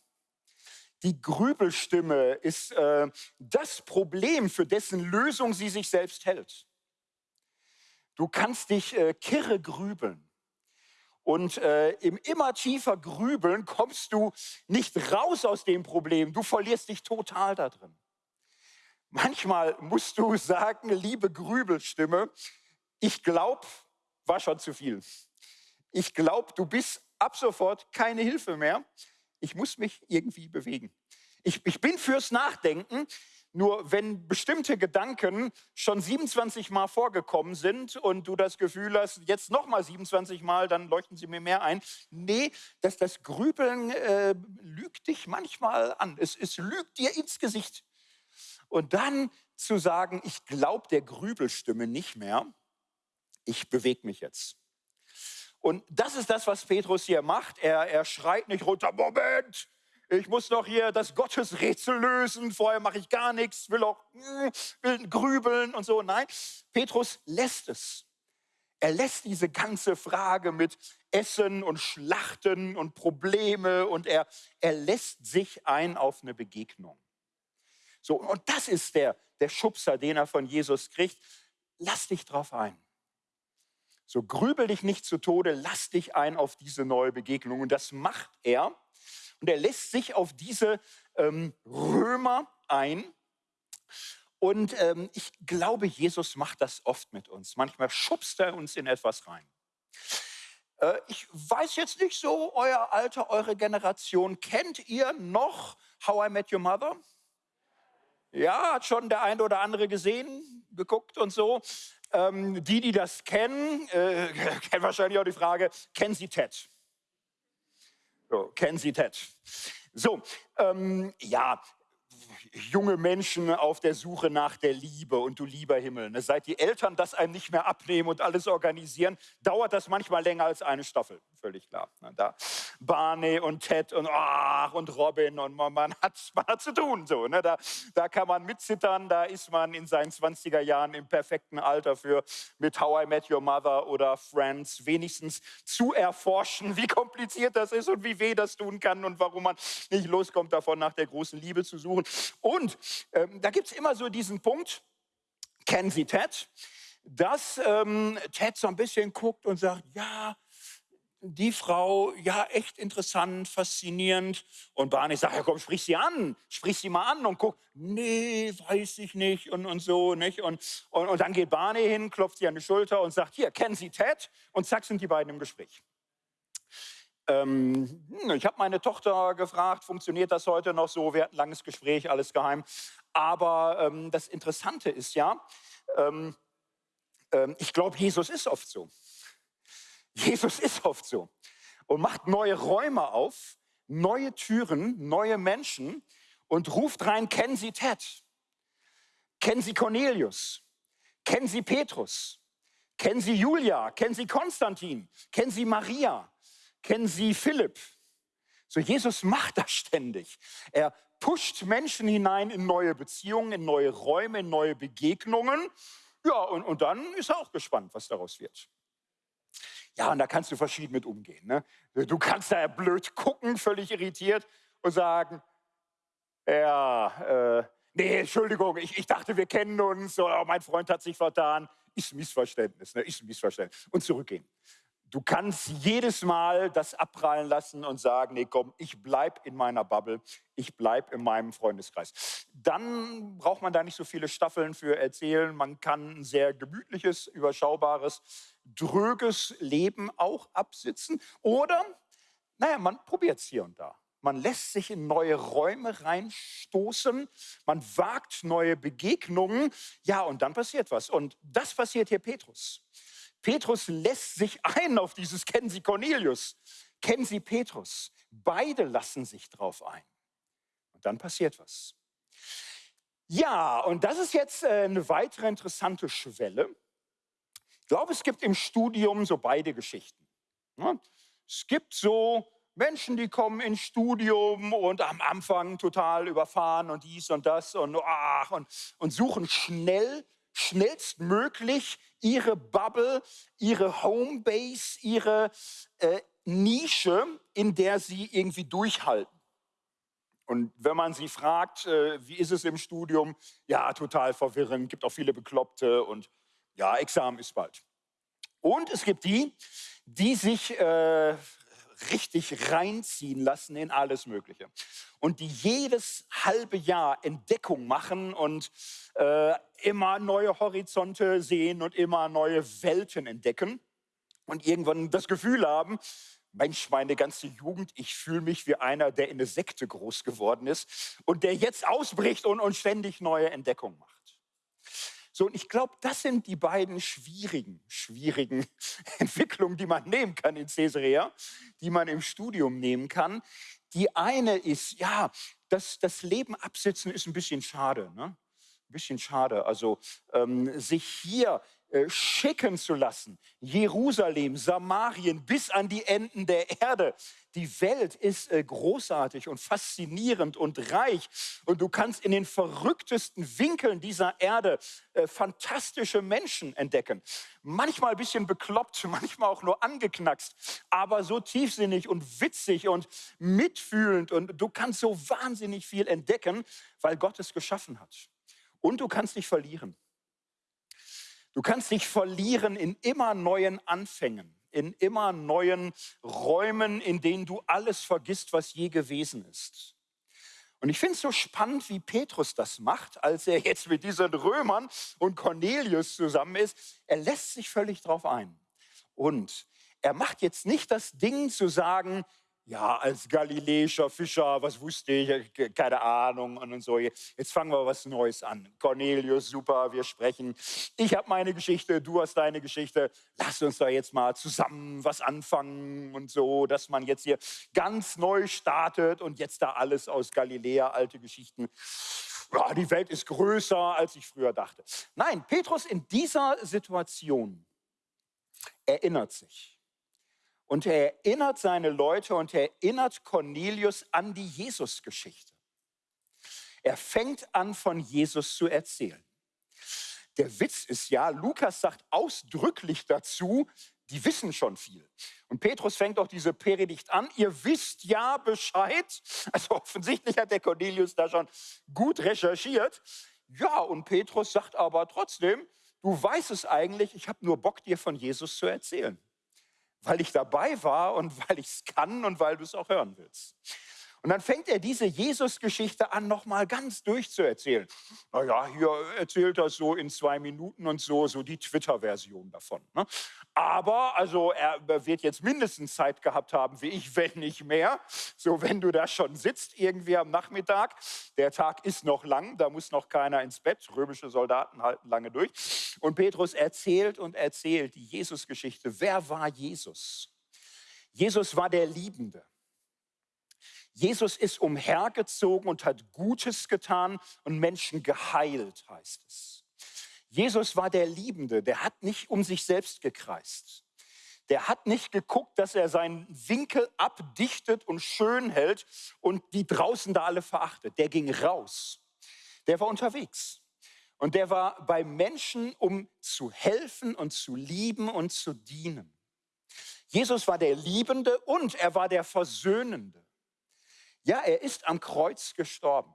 Die Grübelstimme ist äh, das Problem, für dessen Lösung sie sich selbst hält. Du kannst dich äh, kirre grübeln Und äh, im immer tiefer Grübeln kommst du nicht raus aus dem Problem. Du verlierst dich total da drin. Manchmal musst du sagen, liebe Grübelstimme, ich glaube, war schon zu viel. Ich glaube, du bist ab sofort keine Hilfe mehr. Ich muss mich irgendwie bewegen. Ich, ich bin fürs Nachdenken, nur wenn bestimmte Gedanken schon 27 Mal vorgekommen sind und du das Gefühl hast, jetzt nochmal 27 Mal, dann leuchten sie mir mehr ein. Nee, dass das Grübeln äh, lügt dich manchmal an. Es, es lügt dir ins Gesicht. Und dann zu sagen, ich glaube der Grübelstimme nicht mehr, ich bewege mich jetzt. Und das ist das, was Petrus hier macht. Er, er schreit nicht runter, Moment, ich muss noch hier das Gottesrätsel lösen, vorher mache ich gar nichts, will auch hm, will grübeln und so. Nein, Petrus lässt es. Er lässt diese ganze Frage mit Essen und Schlachten und Probleme und er, er lässt sich ein auf eine Begegnung. So, und das ist der, der Schubser, den er von Jesus kriegt. Lass dich drauf ein. So grübel dich nicht zu Tode, lass dich ein auf diese neue Begegnung. Und das macht er. Und er lässt sich auf diese ähm, Römer ein. Und ähm, ich glaube, Jesus macht das oft mit uns. Manchmal schubst er uns in etwas rein. Äh, ich weiß jetzt nicht so, euer Alter, eure Generation, kennt ihr noch How I Met Your Mother? Ja, hat schon der eine oder andere gesehen, geguckt und so. Ähm, die, die das kennen, äh, kennen wahrscheinlich auch die Frage, kennen Sie Ted? So, kennen Sie Ted? So, ähm, ja, junge Menschen auf der Suche nach der Liebe und du lieber Himmel. Ne? Seit die Eltern das einem nicht mehr abnehmen und alles organisieren, dauert das manchmal länger als eine Staffel. Völlig klar. Ne? Da Barney und Ted und, ach, und Robin und man, man, hat, man hat zu tun. So, ne? da, da kann man mitzittern, da ist man in seinen 20er Jahren im perfekten Alter für mit How I Met Your Mother oder Friends wenigstens zu erforschen, wie kompliziert das ist und wie weh das tun kann und warum man nicht loskommt davon, nach der großen Liebe zu suchen. Und ähm, da gibt es immer so diesen Punkt, kennen Sie Ted, dass ähm, Ted so ein bisschen guckt und sagt, ja, die Frau, ja, echt interessant, faszinierend. Und Barney sagt, ja komm, sprich sie an, sprich sie mal an und guck, nee, weiß ich nicht und, und so, nicht? Und, und, und dann geht Barney hin, klopft sie an die Schulter und sagt, hier, kennen Sie Ted? Und zack, sind die beiden im Gespräch. Ähm, hm, ich habe meine Tochter gefragt, funktioniert das heute noch so? Wir hatten ein langes Gespräch, alles geheim. Aber ähm, das Interessante ist ja, ähm, ähm ich glaube, Jesus ist oft so. Jesus ist oft so und macht neue Räume auf, neue Türen, neue Menschen und ruft rein, kennen Sie Ted? Kennen Sie Cornelius? Kennen Sie Petrus? Kennen Sie Julia? Kennen Sie Konstantin? Kennen Sie Maria? Kennen Sie Philipp? So, Jesus macht das ständig. Er pusht Menschen hinein in neue Beziehungen, in neue Räume, in neue Begegnungen. Ja, und, und dann ist er auch gespannt, was daraus wird. Ja, und da kannst du verschieden mit umgehen. Ne? Du kannst da blöd gucken, völlig irritiert und sagen, ja, äh, nee, Entschuldigung, ich, ich dachte, wir kennen uns, oder mein Freund hat sich vertan. Ist ein Missverständnis, ne? ist ein Missverständnis. Und zurückgehen. Du kannst jedes Mal das abprallen lassen und sagen, nee, komm, ich bleib in meiner Bubble, ich bleib in meinem Freundeskreis. Dann braucht man da nicht so viele Staffeln für erzählen. Man kann ein sehr gemütliches, überschaubares, dröges Leben auch absitzen. Oder, naja, man probiert es hier und da. Man lässt sich in neue Räume reinstoßen, man wagt neue Begegnungen. Ja, und dann passiert was. Und das passiert hier Petrus. Petrus lässt sich ein auf dieses Kennen Sie Cornelius, kennen Sie Petrus. Beide lassen sich drauf ein. Und dann passiert was. Ja, und das ist jetzt äh, eine weitere interessante Schwelle. Ich glaube, es gibt im Studium so beide Geschichten. Es gibt so Menschen, die kommen ins Studium und am Anfang total überfahren und dies und das und, ach, und, und suchen schnell schnellstmöglich ihre Bubble, ihre Homebase, ihre äh, Nische, in der sie irgendwie durchhalten. Und wenn man sie fragt, äh, wie ist es im Studium? Ja, total verwirrend, gibt auch viele Bekloppte und ja, Examen ist bald. Und es gibt die, die sich äh, richtig reinziehen lassen in alles Mögliche. Und die jedes halbe Jahr Entdeckung machen und äh, immer neue Horizonte sehen und immer neue Welten entdecken und irgendwann das Gefühl haben, Mensch, meine ganze Jugend, ich fühle mich wie einer, der in eine Sekte groß geworden ist und der jetzt ausbricht und, und ständig neue Entdeckungen macht. So, und ich glaube, das sind die beiden schwierigen, schwierigen Entwicklungen, die man nehmen kann in Caesarea, die man im Studium nehmen kann. Die eine ist, ja, das, das Leben absitzen ist ein bisschen schade. Ne? Ein bisschen schade. Also ähm, sich hier schicken zu lassen. Jerusalem, Samarien bis an die Enden der Erde. Die Welt ist äh, großartig und faszinierend und reich. Und du kannst in den verrücktesten Winkeln dieser Erde äh, fantastische Menschen entdecken. Manchmal ein bisschen bekloppt, manchmal auch nur angeknackst, aber so tiefsinnig und witzig und mitfühlend. Und du kannst so wahnsinnig viel entdecken, weil Gott es geschaffen hat. Und du kannst dich verlieren. Du kannst dich verlieren in immer neuen Anfängen, in immer neuen Räumen, in denen du alles vergisst, was je gewesen ist. Und ich finde es so spannend, wie Petrus das macht, als er jetzt mit diesen Römern und Cornelius zusammen ist. Er lässt sich völlig drauf ein. Und er macht jetzt nicht das Ding zu sagen, ja, als galiläischer Fischer, was wusste ich, keine Ahnung und so. Jetzt fangen wir was Neues an. Cornelius, super, wir sprechen. Ich habe meine Geschichte, du hast deine Geschichte. Lass uns da jetzt mal zusammen was anfangen und so, dass man jetzt hier ganz neu startet und jetzt da alles aus Galiläa, alte Geschichten. Ja, die Welt ist größer, als ich früher dachte. Nein, Petrus in dieser Situation erinnert sich und er erinnert seine Leute und er erinnert Cornelius an die Jesus-Geschichte. Er fängt an, von Jesus zu erzählen. Der Witz ist ja, Lukas sagt ausdrücklich dazu, die wissen schon viel. Und Petrus fängt auch diese Predigt an, ihr wisst ja Bescheid. Also offensichtlich hat der Cornelius da schon gut recherchiert. Ja, und Petrus sagt aber trotzdem, du weißt es eigentlich, ich habe nur Bock, dir von Jesus zu erzählen weil ich dabei war und weil ich es kann und weil du es auch hören willst. Und dann fängt er diese Jesus-Geschichte an, nochmal ganz durchzuerzählen. Naja, hier erzählt er so in zwei Minuten und so, so die Twitter-Version davon. Ne? Aber, also er wird jetzt mindestens Zeit gehabt haben, wie ich, wenn nicht mehr. So, wenn du da schon sitzt, irgendwie am Nachmittag, der Tag ist noch lang, da muss noch keiner ins Bett. Römische Soldaten halten lange durch. Und Petrus erzählt und erzählt die Jesus-Geschichte. Wer war Jesus? Jesus war der Liebende. Jesus ist umhergezogen und hat Gutes getan und Menschen geheilt, heißt es. Jesus war der Liebende, der hat nicht um sich selbst gekreist. Der hat nicht geguckt, dass er seinen Winkel abdichtet und schön hält und die draußen da alle verachtet. Der ging raus. Der war unterwegs. Und der war bei Menschen, um zu helfen und zu lieben und zu dienen. Jesus war der Liebende und er war der Versöhnende. Ja, er ist am Kreuz gestorben.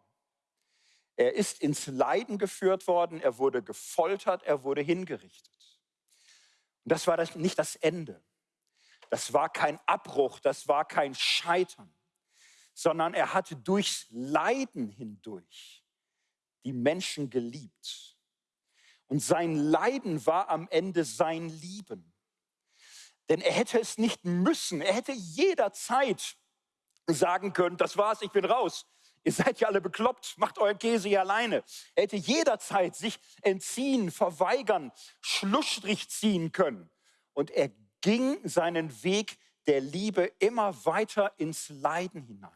Er ist ins Leiden geführt worden, er wurde gefoltert, er wurde hingerichtet. Und das war das, nicht das Ende. Das war kein Abbruch, das war kein Scheitern, sondern er hatte durchs Leiden hindurch die Menschen geliebt. Und sein Leiden war am Ende sein Lieben. Denn er hätte es nicht müssen, er hätte jederzeit sagen können, das war's, ich bin raus. Ihr seid ja alle bekloppt, macht euren Käse hier alleine. Er hätte jederzeit sich entziehen, verweigern, Schlussstrich ziehen können. Und er ging seinen Weg der Liebe immer weiter ins Leiden hinein.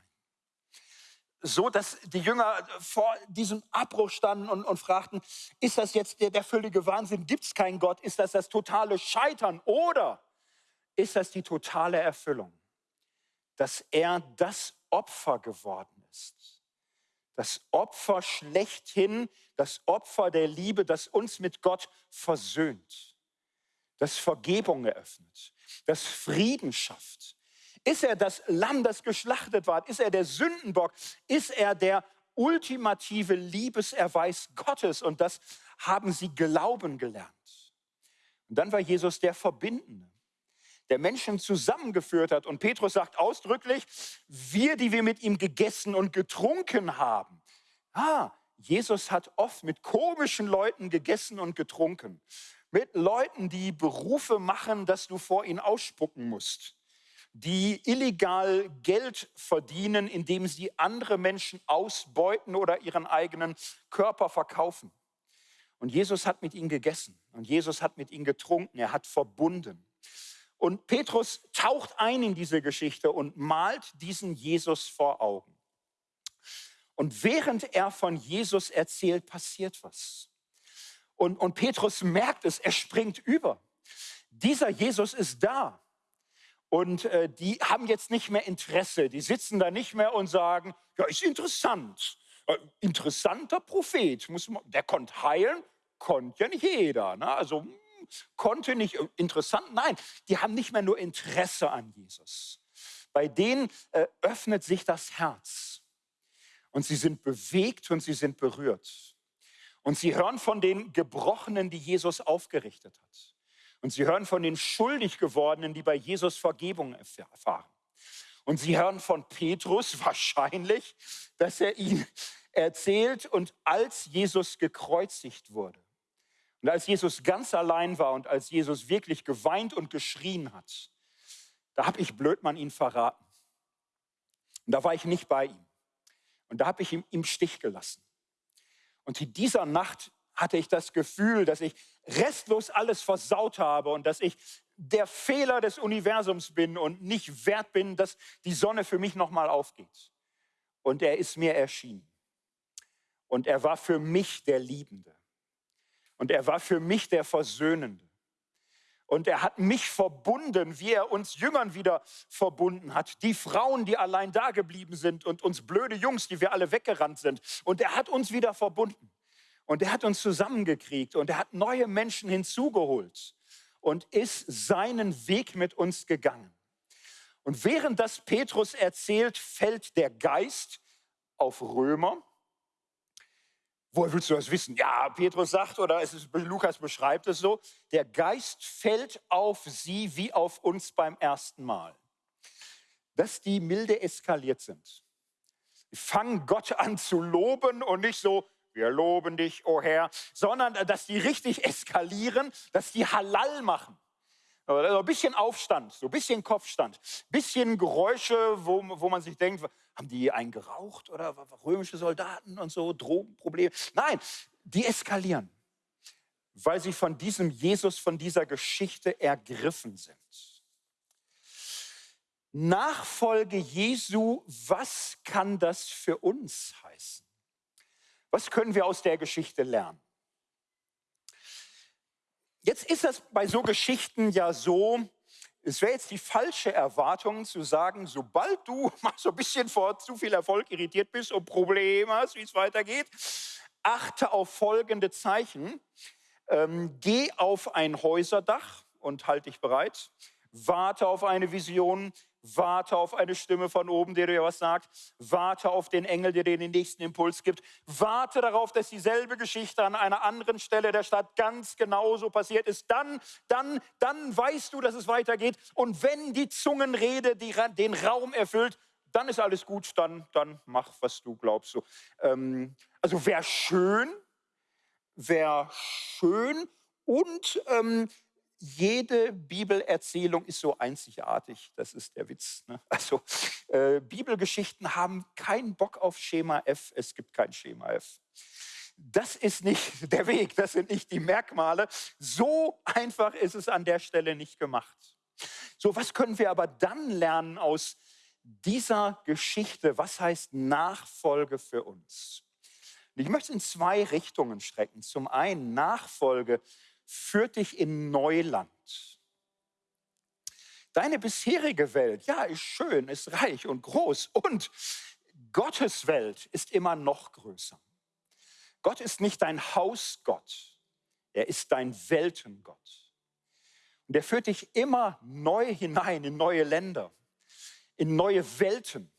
So dass die Jünger vor diesem Abbruch standen und, und fragten, ist das jetzt der, der völlige Wahnsinn? Gibt es keinen Gott? Ist das das totale Scheitern? Oder ist das die totale Erfüllung? Dass er das Opfer geworden ist. Das Opfer schlechthin, das Opfer der Liebe, das uns mit Gott versöhnt, das Vergebung eröffnet, das Frieden schafft. Ist er das Lamm, das geschlachtet war? Ist er der Sündenbock? Ist er der ultimative Liebeserweis Gottes? Und das haben sie glauben gelernt. Und dann war Jesus der Verbindende, der Menschen zusammengeführt hat. Und Petrus sagt ausdrücklich, wir, die wir mit ihm gegessen und getrunken haben. Ah, Jesus hat oft mit komischen Leuten gegessen und getrunken. Mit Leuten, die Berufe machen, dass du vor ihnen ausspucken musst. Die illegal Geld verdienen, indem sie andere Menschen ausbeuten oder ihren eigenen Körper verkaufen. Und Jesus hat mit ihnen gegessen und Jesus hat mit ihnen getrunken, er hat verbunden. Und Petrus taucht ein in diese Geschichte und malt diesen Jesus vor Augen. Und während er von Jesus erzählt, passiert was. Und, und Petrus merkt es, er springt über. Dieser Jesus ist da. Und äh, die haben jetzt nicht mehr Interesse. Die sitzen da nicht mehr und sagen, ja, ist interessant. Äh, interessanter Prophet. Muss man, der konnte heilen, konnte ja nicht jeder. Ne? Also konnte nicht äh, interessant. Nein, die haben nicht mehr nur Interesse an Jesus. Bei denen äh, öffnet sich das Herz. Und sie sind bewegt und sie sind berührt. Und sie hören von den Gebrochenen, die Jesus aufgerichtet hat. Und sie hören von den schuldig gewordenen, die bei Jesus Vergebung erfahren. Und sie hören von Petrus wahrscheinlich, dass er ihn erzählt und als Jesus gekreuzigt wurde. Und als Jesus ganz allein war und als Jesus wirklich geweint und geschrien hat, da habe ich Blödmann ihn verraten. Und da war ich nicht bei ihm. Und da habe ich ihn im Stich gelassen. Und in dieser Nacht hatte ich das Gefühl, dass ich restlos alles versaut habe und dass ich der Fehler des Universums bin und nicht wert bin, dass die Sonne für mich nochmal aufgeht. Und er ist mir erschienen. Und er war für mich der Liebende. Und er war für mich der Versöhnende. Und er hat mich verbunden, wie er uns Jüngern wieder verbunden hat. Die Frauen, die allein da geblieben sind und uns blöde Jungs, die wir alle weggerannt sind. Und er hat uns wieder verbunden. Und er hat uns zusammengekriegt und er hat neue Menschen hinzugeholt und ist seinen Weg mit uns gegangen. Und während das Petrus erzählt, fällt der Geist auf Römer Woher willst du das wissen? Ja, Petrus sagt oder es ist, Lukas beschreibt es so, der Geist fällt auf sie wie auf uns beim ersten Mal. Dass die milde eskaliert sind. Die fangen Gott an zu loben und nicht so, wir loben dich, o oh Herr, sondern dass die richtig eskalieren, dass die Halal machen. Also ein bisschen Aufstand, so ein bisschen Kopfstand, bisschen Geräusche, wo, wo man sich denkt, haben die einen geraucht oder römische Soldaten und so, Drogenprobleme? Nein, die eskalieren, weil sie von diesem Jesus, von dieser Geschichte ergriffen sind. Nachfolge Jesu, was kann das für uns heißen? Was können wir aus der Geschichte lernen? Jetzt ist das bei so Geschichten ja so, es wäre jetzt die falsche Erwartung zu sagen, sobald du mal so ein bisschen vor zu viel Erfolg irritiert bist und Probleme hast, wie es weitergeht, achte auf folgende Zeichen. Ähm, geh auf ein Häuserdach und halte dich bereit. Warte auf eine Vision, Warte auf eine Stimme von oben, die dir was sagt. Warte auf den Engel, der dir den nächsten Impuls gibt. Warte darauf, dass dieselbe Geschichte an einer anderen Stelle der Stadt ganz genauso passiert ist. Dann, dann, dann weißt du, dass es weitergeht. Und wenn die Zungenrede die, den Raum erfüllt, dann ist alles gut. Dann, dann mach, was du glaubst. So, ähm, also wäre schön, wäre schön und ähm, jede Bibelerzählung ist so einzigartig. Das ist der Witz. Ne? Also äh, Bibelgeschichten haben keinen Bock auf Schema F. Es gibt kein Schema F. Das ist nicht der Weg, das sind nicht die Merkmale. So einfach ist es an der Stelle nicht gemacht. So, was können wir aber dann lernen aus dieser Geschichte? Was heißt Nachfolge für uns? ich möchte in zwei Richtungen strecken. Zum einen Nachfolge führt dich in Neuland. Deine bisherige Welt, ja, ist schön, ist reich und groß und Gottes Welt ist immer noch größer. Gott ist nicht dein Hausgott, er ist dein Weltengott. Und er führt dich immer neu hinein in neue Länder, in neue Welten,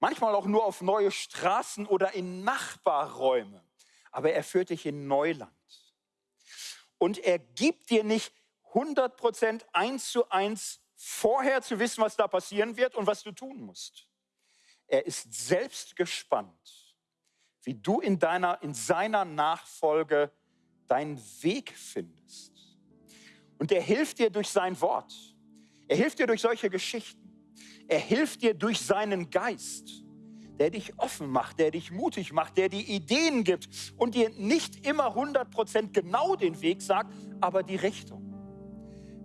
manchmal auch nur auf neue Straßen oder in Nachbarräume, aber er führt dich in Neuland. Und er gibt dir nicht 100 Prozent eins zu eins vorher zu wissen, was da passieren wird und was du tun musst. Er ist selbst gespannt, wie du in, deiner, in seiner Nachfolge deinen Weg findest. Und er hilft dir durch sein Wort. Er hilft dir durch solche Geschichten. Er hilft dir durch seinen Geist, der dich offen macht, der dich mutig macht, der dir Ideen gibt und dir nicht immer 100% genau den Weg sagt, aber die Richtung.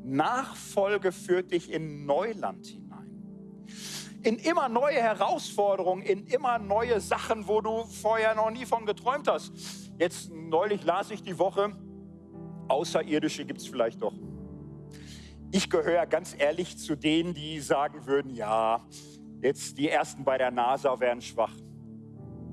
Nachfolge führt dich in Neuland hinein. In immer neue Herausforderungen, in immer neue Sachen, wo du vorher noch nie von geträumt hast. Jetzt neulich las ich die Woche, Außerirdische gibt es vielleicht doch. Ich gehöre ganz ehrlich zu denen, die sagen würden, ja, jetzt die Ersten bei der NASA wären schwach.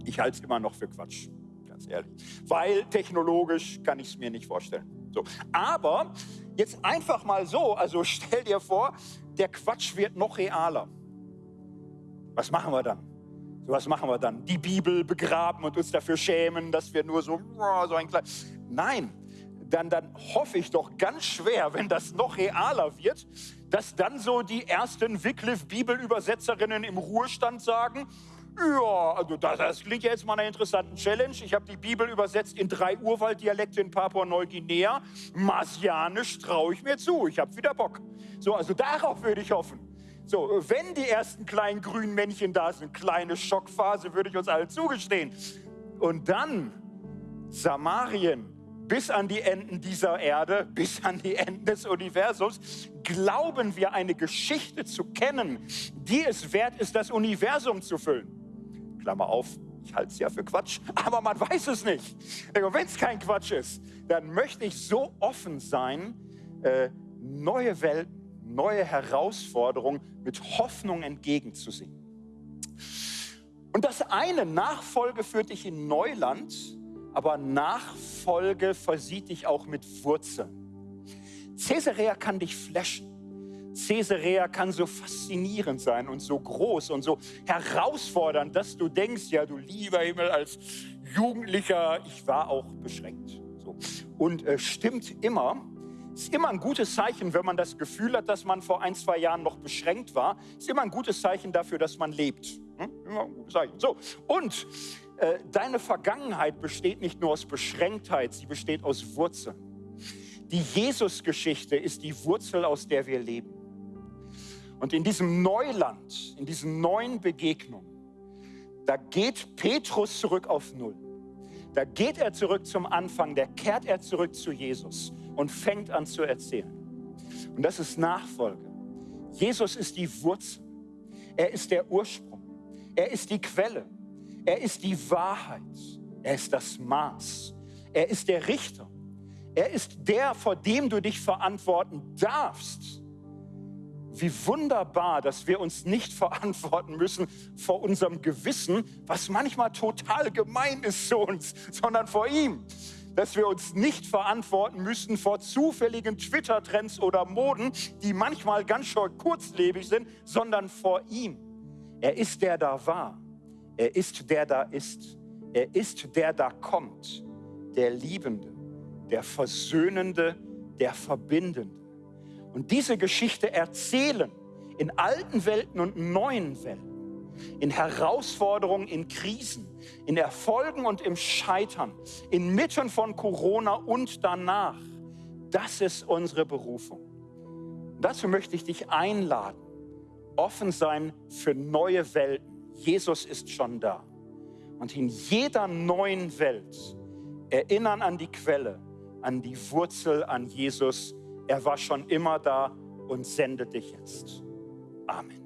Ich halte es immer noch für Quatsch, ganz ehrlich. Weil technologisch kann ich es mir nicht vorstellen. So. Aber jetzt einfach mal so, also stell dir vor, der Quatsch wird noch realer. Was machen wir dann? Was machen wir dann? Die Bibel begraben und uns dafür schämen, dass wir nur so, so ein klein... Nein, dann, dann hoffe ich doch ganz schwer, wenn das noch realer wird, dass dann so die ersten Wycliffe-Bibelübersetzerinnen im Ruhestand sagen, ja, also das, das klingt ja jetzt mal einer interessanten Challenge. Ich habe die Bibel übersetzt in drei Urwalddialekte in Papua-Neuguinea. Marsianisch traue ich mir zu. Ich habe wieder Bock. So, also darauf würde ich hoffen. So, wenn die ersten kleinen grünen Männchen da sind, kleine Schockphase, würde ich uns allen zugestehen. Und dann Samarien, bis an die Enden dieser Erde, bis an die Enden des Universums, glauben wir eine Geschichte zu kennen, die es wert ist, das Universum zu füllen. Klammer auf, ich halte es ja für Quatsch, aber man weiß es nicht. Wenn es kein Quatsch ist, dann möchte ich so offen sein, äh, neue Welten, neue Herausforderungen mit Hoffnung entgegenzusehen. Und das eine, Nachfolge führt dich in Neuland, aber Nachfolge versieht dich auch mit Wurzeln. Caesarea kann dich flashen. Caesarea kann so faszinierend sein und so groß und so herausfordernd, dass du denkst, ja, du lieber Himmel, als Jugendlicher, ich war auch beschränkt. So. Und äh, stimmt immer, ist immer ein gutes Zeichen, wenn man das Gefühl hat, dass man vor ein, zwei Jahren noch beschränkt war. Ist immer ein gutes Zeichen dafür, dass man lebt. Hm? Immer ein gutes Zeichen. So, und äh, deine Vergangenheit besteht nicht nur aus Beschränktheit, sie besteht aus Wurzeln. Die Jesus-Geschichte ist die Wurzel, aus der wir leben. Und in diesem Neuland, in diesen neuen Begegnungen, da geht Petrus zurück auf Null. Da geht er zurück zum Anfang, da kehrt er zurück zu Jesus und fängt an zu erzählen. Und das ist Nachfolge. Jesus ist die Wurzel. Er ist der Ursprung. Er ist die Quelle. Er ist die Wahrheit. Er ist das Maß. Er ist der Richter. Er ist der, vor dem du dich verantworten darfst. Wie wunderbar, dass wir uns nicht verantworten müssen vor unserem Gewissen, was manchmal total gemein ist zu uns, sondern vor ihm. Dass wir uns nicht verantworten müssen vor zufälligen Twitter-Trends oder Moden, die manchmal ganz schön kurzlebig sind, sondern vor ihm. Er ist der da war. Er ist der da ist. Er ist der da kommt. Der Liebende, der Versöhnende, der Verbindende. Und diese Geschichte erzählen in alten Welten und neuen Welten, in Herausforderungen, in Krisen, in Erfolgen und im Scheitern, inmitten von Corona und danach. Das ist unsere Berufung. Dazu möchte ich dich einladen, offen sein für neue Welten Jesus ist schon da. Und in jeder neuen Welt erinnern an die Quelle, an die Wurzel, an Jesus. Er war schon immer da und sendet dich jetzt. Amen.